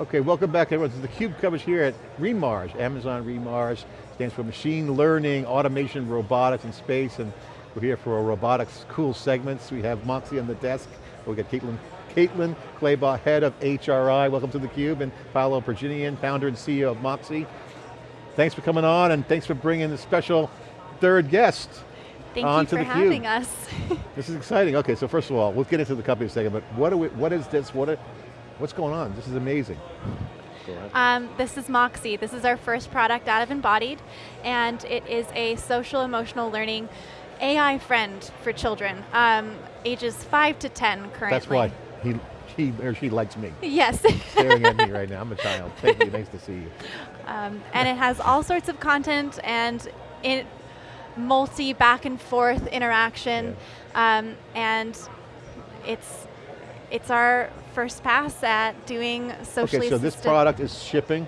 Okay, welcome back everyone. This is theCUBE coverage here at re:MARS, Amazon re:MARS, stands for Machine Learning, Automation, Robotics, and Space, and we're here for a robotics cool segments. We have Moxie on the desk, we got Caitlin, Caitlin Clabaugh, head of HRI. Welcome to theCUBE, and Paolo Pirjanian, founder and CEO of Moxie. Thanks for coming on, and thanks for bringing the special third guest. Thank you for having us. This is exciting. Okay, so first of all, we'll get into the company in a second, but what, are we, what is this? What are, what's going on? This is amazing. Um, this is Moxie. This is our first product out of Embodied, and it is a social emotional learning AI friend for children, um, ages five to 10 currently. That's why he, he or she likes me. Yes. Staring at me right now, I'm a child. Thank you, nice to see you. um, and it has all sorts of content and it multi back and forth interaction, um, and it's it's our first pass at doing socially Okay, so this product is shipping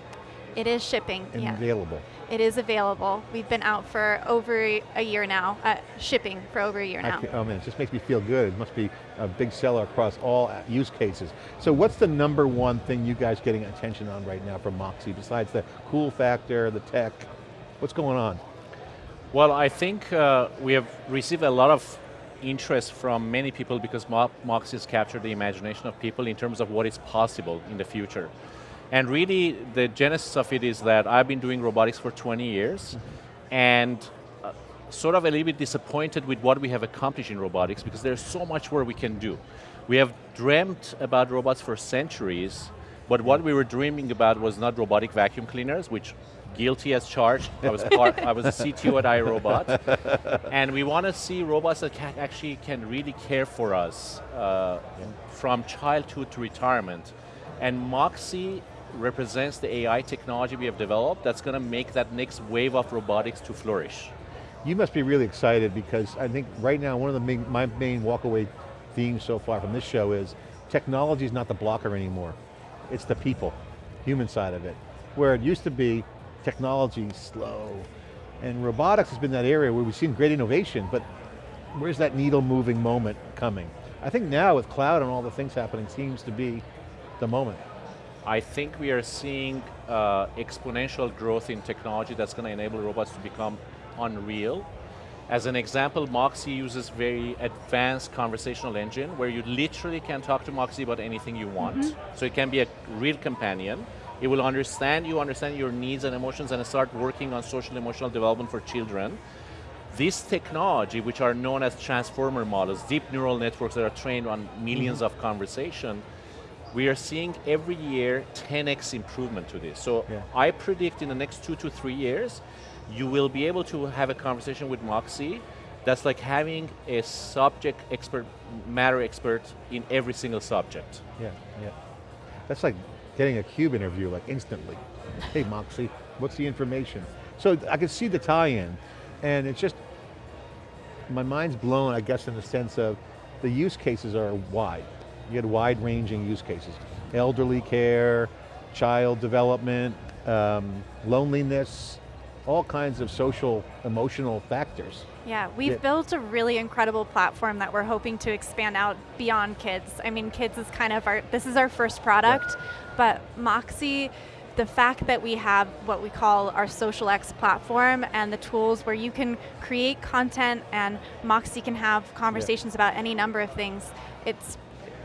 It is shipping. and yeah. available. It is available. We've been out for over a year now, uh, shipping for over a year now. ca- oh man, it just makes me feel good. It must be a big seller across all uh, use cases. So what's the number one thing you guys getting attention on right now from Moxie, besides the cool factor, the tech? What's going on? Well, I think uh, we have received a lot of interest from many people because Mo Moxie has captured the imagination of people in terms of what is possible in the future. And really, the genesis of it is that I've been doing robotics for 20 years, and uh, sort of a little bit disappointed with what we have accomplished in robotics because there's so much more we can do. We have dreamt about robots for centuries, but what we were dreaming about was not robotic vacuum cleaners, which guilty as charged. I was part, I was a CTO at iRobot, and we want to see robots that can actually can really care for us uh, from childhood to retirement. And Moxie represents the AI technology we have developed that's going to make that next wave of robotics to flourish. You must be really excited because I think right now one of the main, my main walkaway themes so far from this show is technology is not the blocker anymore. It's the people, human side of it. Where it used to be technology slow, and robotics has been that area where we've seen great innovation, but where's that needle moving moment coming? I think now with cloud and all the things happening seems to be the moment. I think we are seeing uh, exponential growth in technology that's going to enable robots to become unreal. As an example, Moxie uses very advanced conversational engine where you literally can talk to Moxie about anything you want. So it can be a real companion. It will understand you, understand your needs and emotions, and start working on social emotional development for children. This technology, which are known as transformer models, deep neural networks that are trained on 1000000s mm-hmm. of conversation, we are seeing every year 10x improvement to this. So Yeah. I predict in the next two to three years, you will be able to have a conversation with Moxie that's like having a subject expert, matter expert in every single subject. Yeah, yeah. That's like getting a cube interview like instantly. hey Moxie, what's the information? So I can see the tie-in, and it's just, my mind's blown, I guess, in the sense of the use cases are wide. You had wide-ranging use cases. Elderly care, child development, um, loneliness, all kinds of social, emotional factors. Yeah, we've Yeah. built a really incredible platform that we're hoping to expand out beyond kids. I mean, kids is kind of our, this is our first product, but Moxie, the fact that we have what we call our Social X platform and the tools where you can create content and Moxie can have conversations about any number of things, it's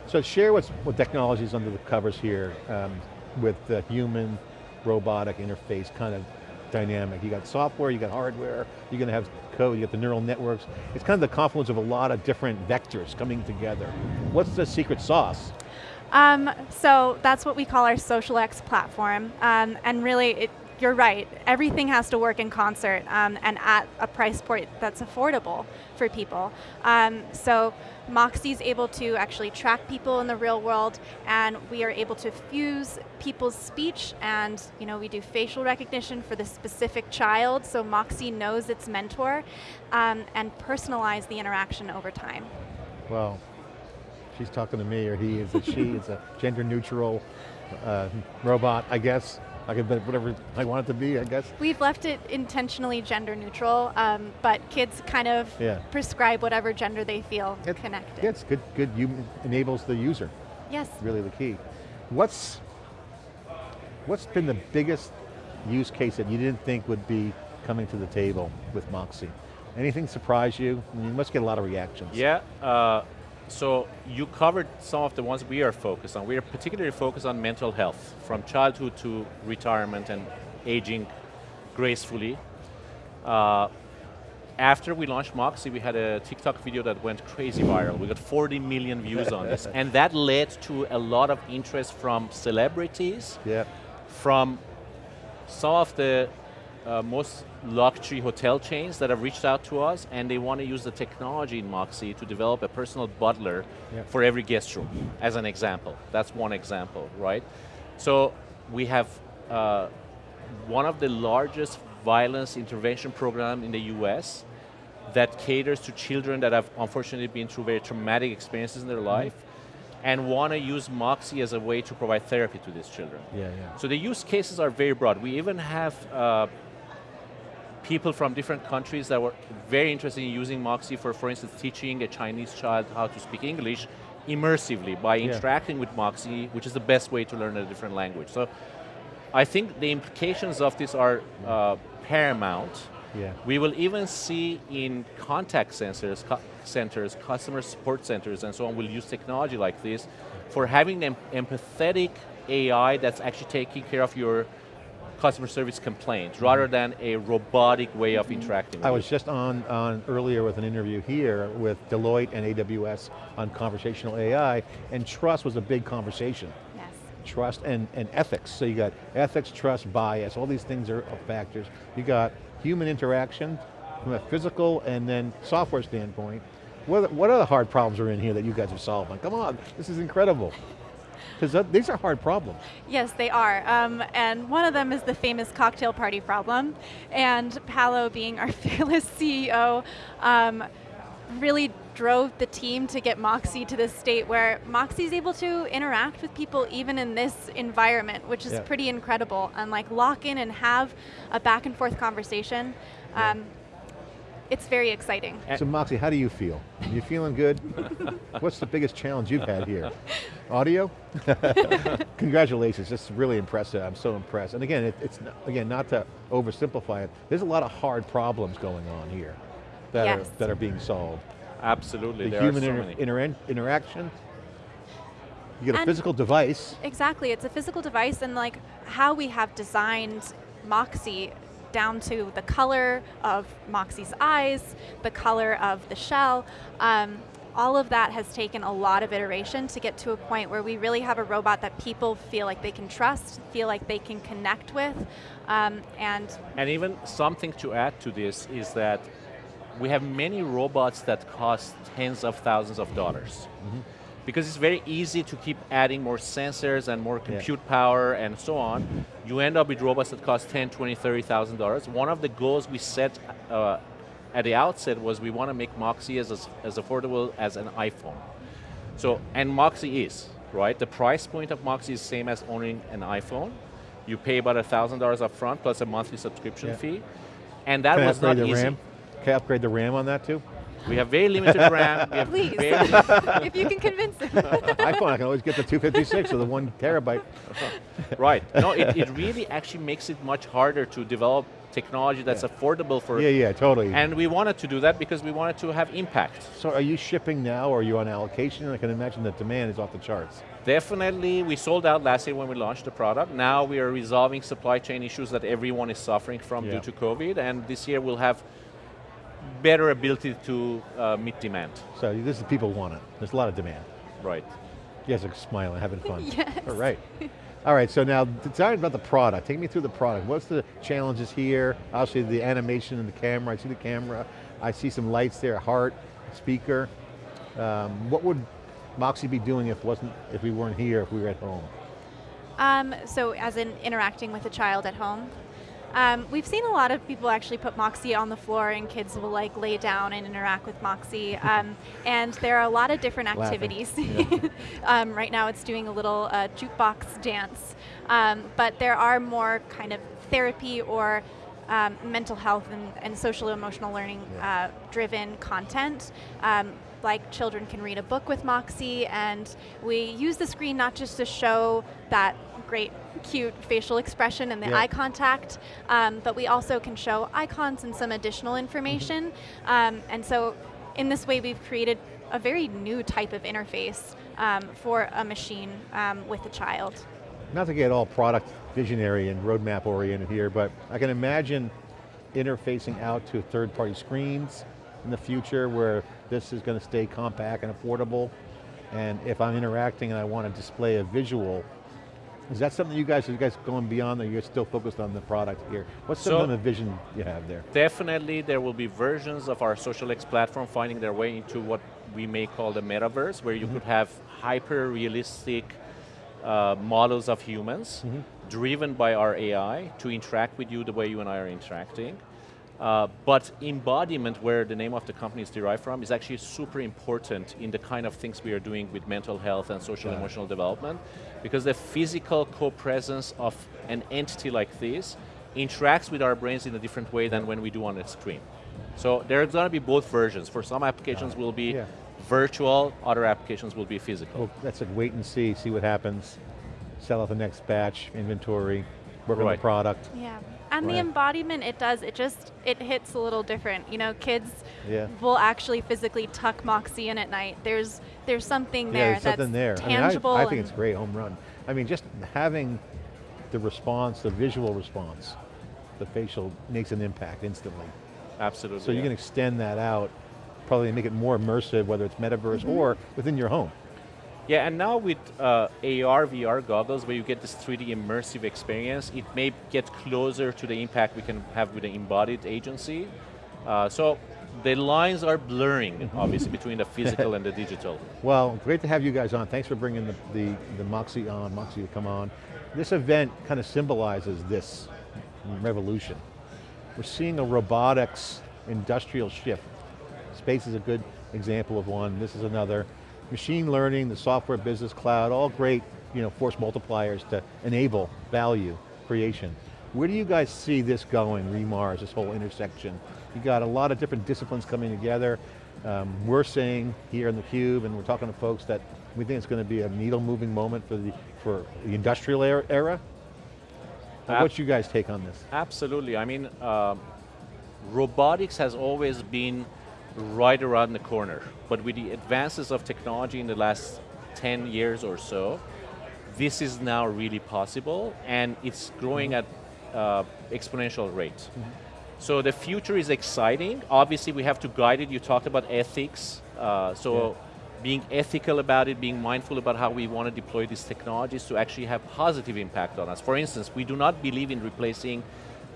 So share what's, what technologies under the covers here um, with the human robotic interface kind of dynamic. You got software, you got hardware, you're going to have code, you got the neural networks. It's kind of the confluence of a lot of different vectors coming together. What's the secret sauce? Um, so that's what we call our Social X platform, um, and really, it, you're right. Everything has to work in concert um, and at a price point that's affordable for people. Um, so Moxie's able to actually track people in the real world, and we are able to fuse people's speech, and you know we do facial recognition for the specific child, so Moxie knows its mentor, um, and personalize the interaction over time. Well, she's talking to me, or he is a she, is a gender neutral uh, robot, I guess. I can bet whatever I want it to be, I guess. We've left it intentionally gender neutral, um, but kids kind of Yeah. prescribe whatever gender they feel It- connected. Yeah, it's good, good, you enables the user. Yes. really the key. What's, What's been the biggest use case that you didn't think would be coming to the table with Moxie? Anything surprise you? I mean, you must get a lot of reactions. Yeah, uh, so you covered some of the ones we are focused on. We are particularly focused on mental health, from childhood to retirement and aging gracefully. Uh, after we launched Moxie, we had a TikTok video that went crazy viral. We got 40 million views on this. And that led to a lot of interest from celebrities, Yeah. from some of the uh, most luxury hotel chains that have reached out to us and they want to use the technology in Moxie to develop a personal butler Yeah. for every guest room, as an example. That's one example, right? So we have uh, one of the largest violence intervention program in the US that caters to children that have unfortunately been through very traumatic experiences in their life and want to use Moxie as a way to provide therapy to these children. Yeah, yeah. So the use cases are very broad. We even have uh, people from different countries that were very interested in using Moxie for, for instance, teaching a Chinese child how to speak English immersively by Yeah. interacting with Moxie, which is the best way to learn a different language. So I think the implications of this are uh, paramount. Yeah. We will even see in contact centers, cu- centers, customer support centers, and so on, will use technology like this for having an empathetic AI that's actually taking care of your customer service complaints, rather mm-hmm. than a robotic way of interacting with I you. was just on, on earlier with an interview here with Deloitte and AWS on conversational AI, and trust was a big conversation. Yes. Trust and, and ethics. So you got ethics, trust, bias, all these things are are factors. You got human interaction from a physical and then software standpoint. What, are- what other hard problems are in here that you guys are solving? Come on, this is incredible. Because these are hard problems. Yes, they are. Um, and one of them is the famous cocktail party problem. And Paolo, being our fearless CEO, um, really drove the team to get Moxie to this state where Moxie is able to interact with people even in this environment, which is Yeah. pretty incredible. And like lock in and have a back and forth conversation. Um, it's very exciting. So Moxie, how do you feel? You feeling good? What's the biggest challenge you've had here? Audio? Congratulations, this is really impressive. I'm so impressed. And again, it, it's not, again not to oversimplify it. There's a lot of hard problems going on here that Yes. are that are being solved. Absolutely, The there human are so inter- many. interac- interaction. You get a physical device. Exactly, it's a physical device and like how we have designed Moxie down to the color of Moxie's eyes, the color of the shell, um, all of that has taken a lot of iteration to get to a point where we really have a robot that people feel like they can trust, feel like they can connect with, um, and And even something to add to this is that we have many robots that cost tens of thousands of dollars. Because it's very easy to keep adding more sensors and more compute power and so on. You end up with robots that cost 10, 20, 30,000 dollars. One of the goals we set uh, at the outset was we want to make Moxie as, as, as affordable as an iPhone. So, and Moxie is, right? The price point of Moxie is same as owning an iPhone. You pay about $1,000 up front plus a monthly subscription Yeah. fee. And that Can was not the easy. RAM? Can I upgrade the RAM on that too? We have very limited RAM. We have please, if you can convince them. iPhone, I can always get the 256 or the one terabyte. right. No, it, it really actually makes it much harder to develop technology that's affordable for. Yeah, yeah, totally. And we wanted to do that because we wanted to have impact. so are you shipping now or are you on allocation? I can imagine the demand is off the charts. Definitely, we sold out last year when we launched the product. Now we are resolving supply chain issues that everyone is suffering from Yeah. due to COVID, and this year we'll have better ability to uh, meet demand. So this is people want it. There's a lot of demand. Right. You guys are smiling, having fun. Yes. All right. All right, so now tell me about the product. Take me through the product. What's the challenges here? Obviously the animation and the camera. I see the camera. I see some lights there, heart, speaker. Um, what would Moxie be doing if wasn't if we weren't here, if we were at home? Um, so as in interacting with a child at home. Um, we've seen a lot of people actually put Moxie on the floor and kids will like lay down and interact with Moxie. Um, and there are a lot of different activities. Um, right now it's doing a little uh, jukebox dance. Um, but there are more kind of therapy or um, mental health and, and social emotional learning Yeah. uh, driven content. Like children can read a book with Moxie, and we use the screen not just to show that great, cute facial expression and the Yeah. eye contact, um, but we also can show icons and some additional information. Um, and so, in this way, we've created a very new type of interface um, for a machine um, with a child. Not to get all product visionary and roadmap oriented here, but I can imagine interfacing out to third-party screens in the future where this is going to stay compact and affordable. And if I'm interacting and I want to display a visual, is that something you guys, are you guys going beyond or you're still focused on the product here? What's some So- of the vision you have there? Definitely there will be versions of our SocialX platform finding their way into what we may call the metaverse, where you could have hyper-realistic uh, models of humans driven by our AI to interact with you the way you and I are interacting. Uh, but embodiment, where the name of the company is derived from, is actually super important in the kind of things we are doing with mental health and social Got it. emotional development, because the physical co-presence of an entity like this interacts with our brains in a different way than when we do on a screen. So there's going to be both versions. For some applications will be Yeah. virtual, other applications will be physical. Well, that's like wait and see, see what happens, sell out the next batch, inventory, work on the product. Yeah. And the embodiment it does, it just, it hits a little different. You know, kids Yeah. will actually physically tuck Moxie in at night. There's there's something Yeah, there there's something there. that's I, mean, I- I, think it's great home run. I mean, just having the response, the visual response, the facial makes an impact instantly. Absolutely. So you can extend that out, probably make it more immersive, whether it's metaverse Mm-hmm. or within your home. Yeah, and now with uh, AR, VR goggles, where you get this 3D immersive experience, it may get closer to the impact we can have with an embodied agency. Uh, so the lines are blurring, obviously, between the physical and the digital. Well, great to have you guys on. Thanks for bringing the, the, the Moxie on, Moxie to come on. This event kind of symbolizes this revolution. We're seeing a robotics industrial shift. Space is a good example of one, this is another. Machine learning, the software business cloud, all great you know, force multipliers to enable value creation. Where do you guys see this going, re:MARS, this whole intersection? You got a lot of different disciplines coming together. Um, we're saying here in the Cube, and we're talking to folks that we think it's going to be a needle moving moment for the, for the industrial era. Uh, Ab- What's you guys take on this? Absolutely. I mean, um, robotics has always been right around the corner, but with the advances of technology in the last 10 years or so, this is now really possible, and it's growing at uh, exponential rate. So the future is exciting. Obviously, we have to guide it. You talked about ethics, uh, so being ethical about it, being mindful about how we want to deploy these technologies to actually have positive impact on us. For instance, we do not believe in replacing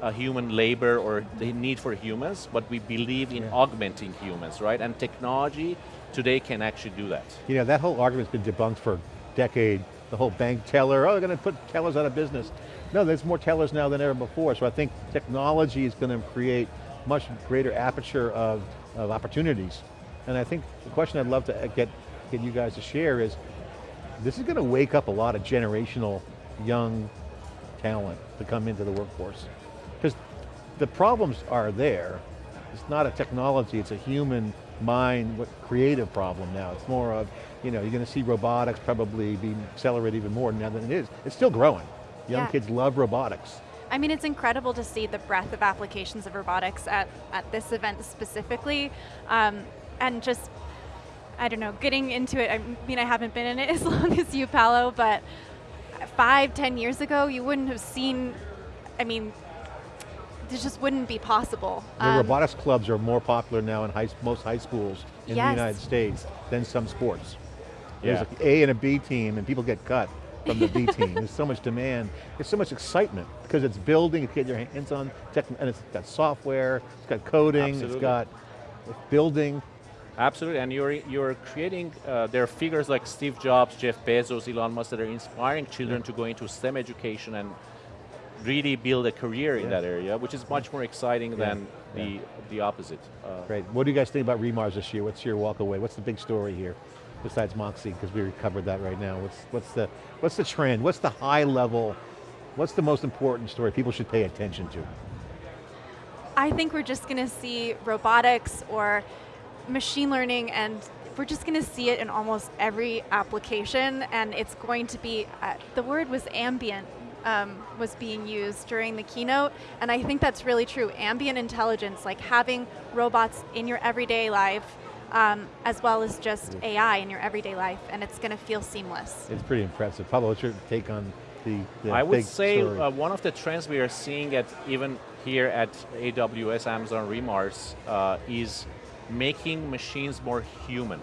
uh, human labor or the need for humans, but we believe in Yeah. augmenting humans, right? And technology today can actually do that. You know, that whole argument's been debunked for a decade. The whole bank teller, oh, they're going to put tellers out of business. No, there's more tellers now than ever before, so I think technology is going to create much greater aperture of, of opportunities. And I think the question I'd love to uh, get, get you guys to share is, this is going to wake up a lot of generational young talent to come into the workforce. The problems are there. It's not a technology, it's a human mind, what creative problem now. It's more of, you know, you're going to see robotics probably be accelerated even more now than it is. It's still growing. Young Yeah. kids love robotics. I mean, it's incredible to see the breadth of applications of robotics at, at this event specifically. Um, and just, I don't know, getting into it, I mean, I haven't been in it as long as you, Paolo, but five, ten years ago, you wouldn't have seen, I mean, this just wouldn't be possible. The Um, robotics clubs are more popular now in high, most high schools in the United States than some sports. Yeah. There's an A and a B team and people get cut from the B team. There's so much demand. There's so much excitement because it's building, you get your hands on tech, and it's got software, it's got coding, Absolutely. it's got building. Absolutely, and you're, you're creating, uh, there are figures like Steve Jobs, Jeff Bezos, Elon Musk that are inspiring children to go into STEM education and really build a career in that area, which is much more exciting Yeah, than yeah. the, the opposite. Uh, Great. What do you guys think about re:MARS this year? What's your walk away? What's the big story here? Besides Moxie, because we covered that right now. What's, what's, the, what's the trend? What's the high level, what's the most important story people should pay attention to? I think we're just going to see robotics or machine learning and we're we're just going to see it in almost every application, and it's going to be, uh, the word was ambient, um, was being used during the keynote, and I think that's really true. Ambient intelligence, like having robots in your everyday life, um, as well as just AI in your everyday life, and it's going to feel seamless. It's pretty impressive. Pablo, what's your take on the, the I would say story? uh, one of the trends we are seeing at even here at AWS Amazon re:MARS uh, is making machines more human.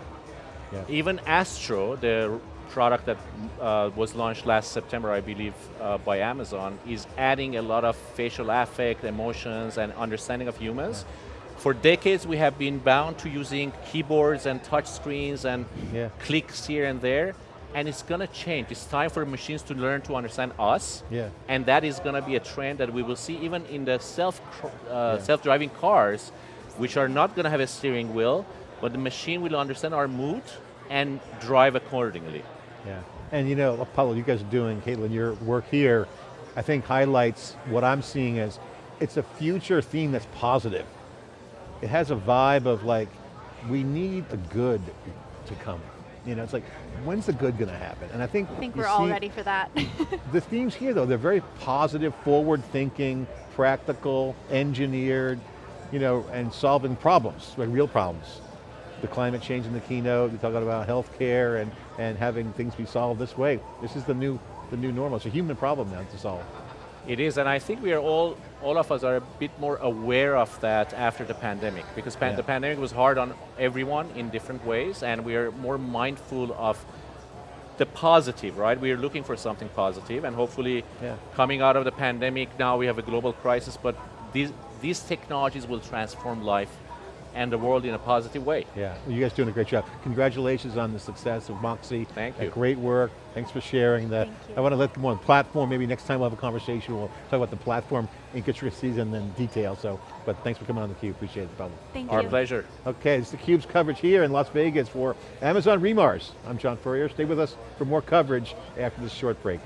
Yeah. Even Astro, the product that uh, was launched last September, I believe, uh, by Amazon, is adding a lot of facial affect, emotions, and understanding of humans. For decades, we have been bound to using keyboards and touch screens and Yeah. clicks here and there, and it's going to change. It's time for machines to learn to understand us, Yeah. and that is going to be a trend that we will see even in the self uh, Yeah. self-driving cars, which are not going to have a steering wheel, but the machine will understand our mood and drive accordingly. Yeah, and you know, Apollo, you guys are doing, Caitlin, your work here, I think highlights what I'm seeing as, it's a future theme that's positive. It has a vibe of like, we need the good to come. You know, it's like, when's the good going to happen? And I think I think we're all ready for that. The themes here though, they're very positive, forward thinking, practical, engineered, you know, and solving problems, like real problems. The climate change in the keynote, we talk about healthcare and, and having things be solved this way. This is the new, the new normal. It's a human problem now to solve. It is, and I think we are all, all of us are a bit more aware of that after the pandemic, because pan Yeah. the pandemic was hard on everyone in different ways, and we are more mindful of the positive, right? We are looking for something positive, and hopefully Yeah. coming out of the pandemic, now we have a global crisis, but these, these technologies will transform life and the world in a positive way. Yeah, well, you guys doing a great job. Congratulations on the success of Moxie. Thank you. Great work, thanks for sharing that. I want to let them on platform, maybe next time we'll have a conversation, we'll talk about the platform intricacies and then detail, so, but thanks for coming on theCUBE, appreciate it, Pablo. Thank Our you. Our pleasure. Okay, it's theCUBE's coverage here in Las Vegas for Amazon re:MARS. I'm John Furrier, stay with us for more coverage after this short break.